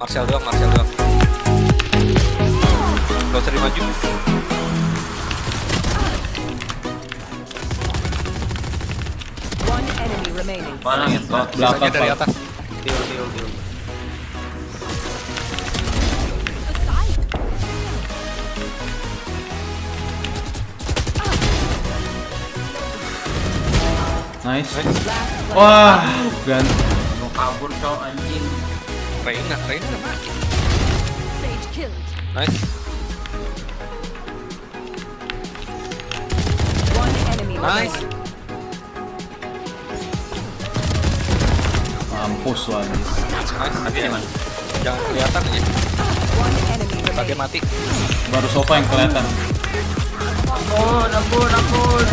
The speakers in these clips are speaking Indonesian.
Marcel doang, Marcel doang. Gak usah dimaju. One enemy remaining. Mana ya? Belakang dari atas. Deal, deal, deal. Nice. Nice. Wah, gan. Mau kabur cowok anjing. Reina, Reina udah mati. Sage killed. Nice. One enemy Nice. Mampus lu anjing. Nice. Tapi di mana? Jangan kelihatan Bagian remaining. mati. Baru sofa yang kelihatan. Ampun, ampun, ampun.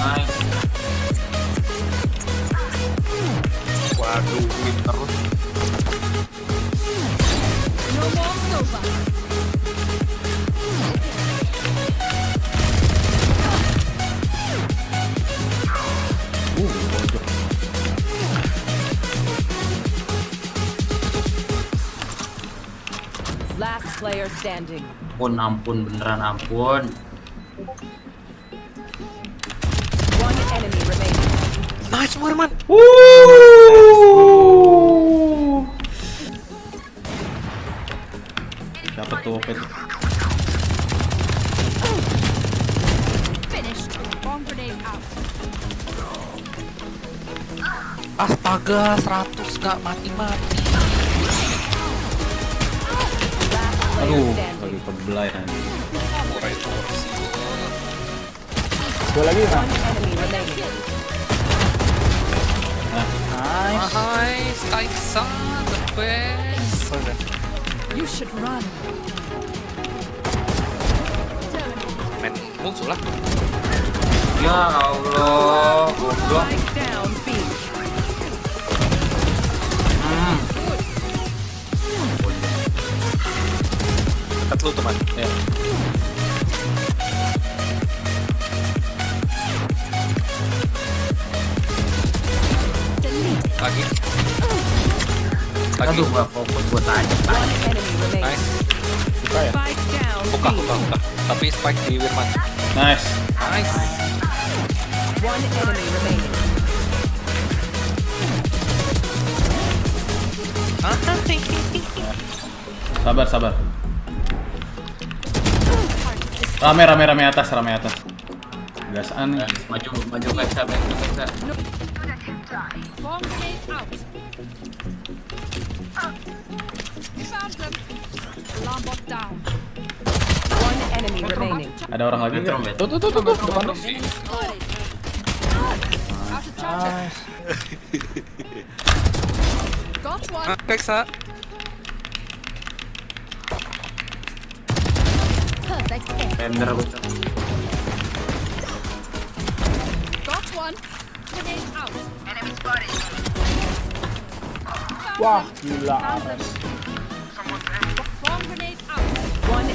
Nice. Win terus. Last player standing. Ampun, ampun, beneran ampun. Nice, Murman. Wuh. Dapat tuh OP tuh. Finished. Bomb grenade out. Astaga, 100 gak mati-mati. Aduh, lagi kebelai itu sih. Gua lagi One Nice. Nice, Kaisa, the best. You should run. Main musuh lah. Ya Allah, goblok. Spike down B. Hmm. Dekat lu teman. Ya. Lagi. Lagi. Aduh, gak fokus tanya. Remaining. Nice. Buka ya? Buka, buka, buka. Tapi spike di Wirman. Nice. Nice. One enemy remaining. Sabar, sabar. Rame, rame, rame atas, rame atas. Gasaan nih. Maju, maju Kaisa, maju Kaisa. Bomb grenade out. Found them. Alarm bot down. One enemy remaining. Ada orang lagi nggak? Tuh, tuh, tuh, tuh, tuh, depan. Nice. Got one. Pender aku. Got one. Grenade out. Wah, gila.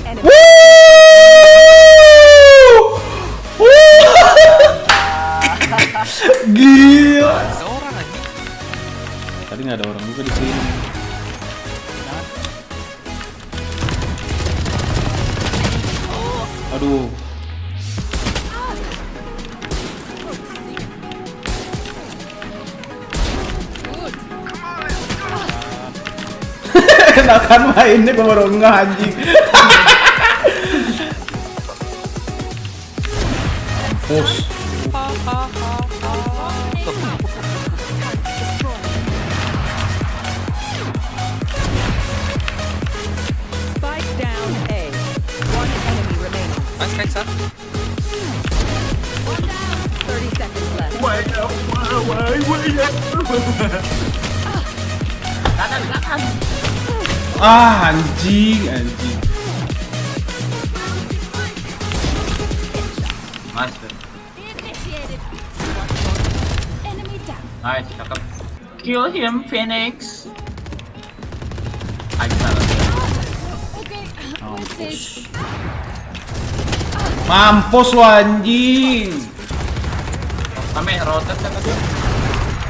Enemy. Gila. Tadi nggak ada orang juga di sini. Aduh. Enakan mainnya gue baru nggak anjing. Push. Spike down A. One enemy remaining. Nice, Kaisa. One Ah anjing, anjing. Down. nice, cakep. Kill him, Phoenix. Message. Mampus lu anjing. Kami tadi.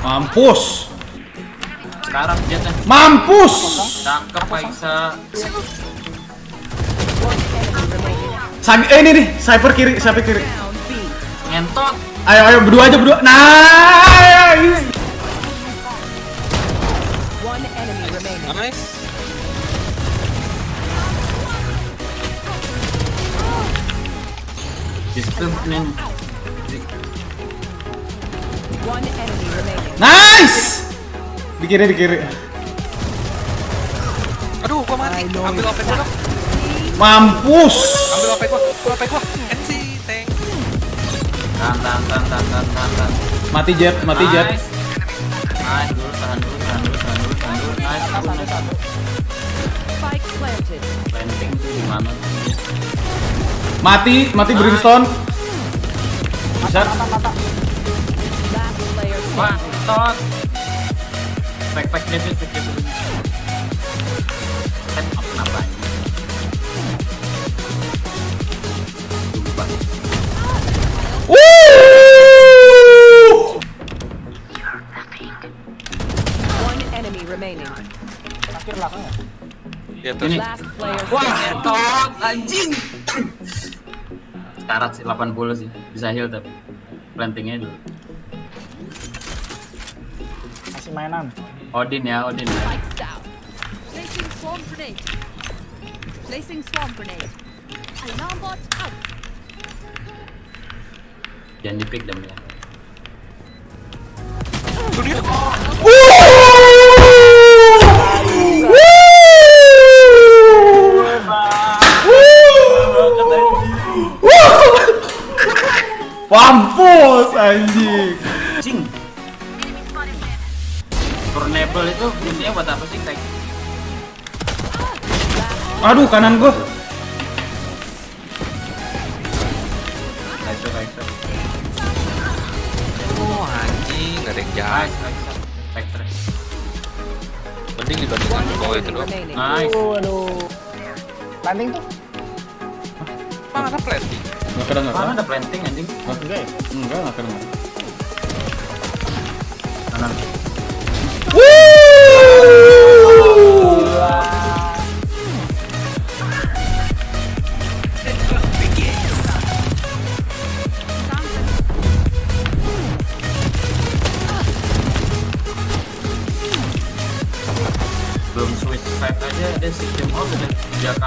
Mampus. Sekarang jetnya. Mampus! Cakep Kaisa. Sagi, eh ini nih, sniper kiri, sniper kiri. Ngentot. Ayo, ayo, berdua aja, berdua. Nice! One enemy remaining. Nice. Discriminant. One enemy remaining. Nice! Di kiri, di kiri. Aduh, gua mati. Ambil OP gua dong. Mampus! Ambil OP gua. Ambil OP gua. NC tank. Tahan, tahan, tahan, tahan, tahan, tahan, tahan. Mati jet, mati jet. Nice. Nice, dulu, tahan dulu, tahan dulu, tahan dulu, tahan dulu. Nice, Satu, satu, satu. Spike planted. Planting tuh dia? Mati, mati brimstone. Bisa? Mata, Back, back, dia, back, kenapa belakangnya. Ya terus. Wah, tot, anjing. Sekarat sih, 80 sih. Bisa heal tapi. Plantingnya dulu. Masih mainan. Odin ya, Odin ya. Placing swarm grenade. Placing swarm grenade. Alarm bot out. Jangan di pick dong ya. Mampus anjing. Anjing. Turnable itu fungsinya buat apa sih kayak Aduh kanan gua. kayak itu. Oh anjing, gak ada yang jahat. Nice, nice. Terus. Mending dibandingkan itu dong. Nice. Aduh, aduh. Landing tuh? Mana planting? Enggak kedengar. Mana ada planting anjing? Enggak ya? Enggak, enggak kedengar. Kanan.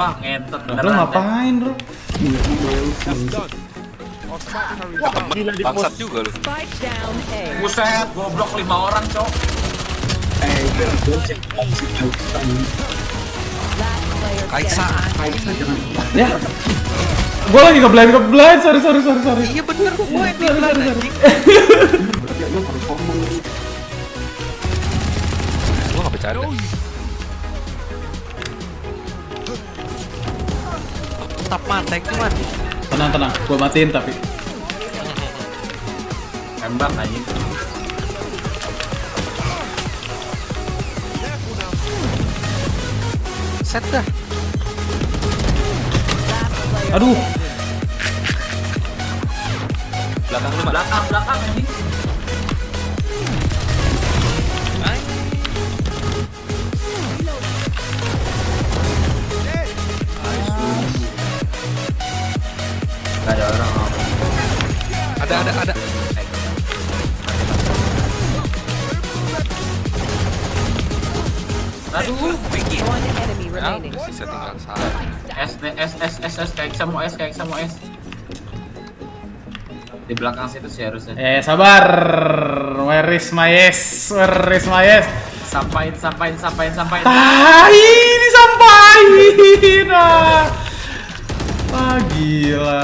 Wah, ngetot Lu beneran. ngapain, Bro? Wah, gila di Bangsat pos. juga lu. Buset, goblok lima orang, Cok. Last player Kaisa standing. Ya. Gua lagi ngeblind ngeblind, sorry sorry sorry sorry. Iya bener, gue yang bilang anjing. Gue gak bercanda. Tetap mantek cuman. Tenang tenang, gua matiin tapi. Tembak anjing. Set dah. Aduh. Belakang lu. Belakang, belakang anjing. Gak ada orang. Ada, ada, ada. Aduh. Enemy Ya, sisa tinggal salah. S, S, S, S, S, kayak sama S, kayak sama S. Di belakang situ sih harusnya. Eh sabar. Where is my yes? Where is my yes? Sampain, sampain, sampain, sampain. Tai disampaikan. Ah. Wah gila.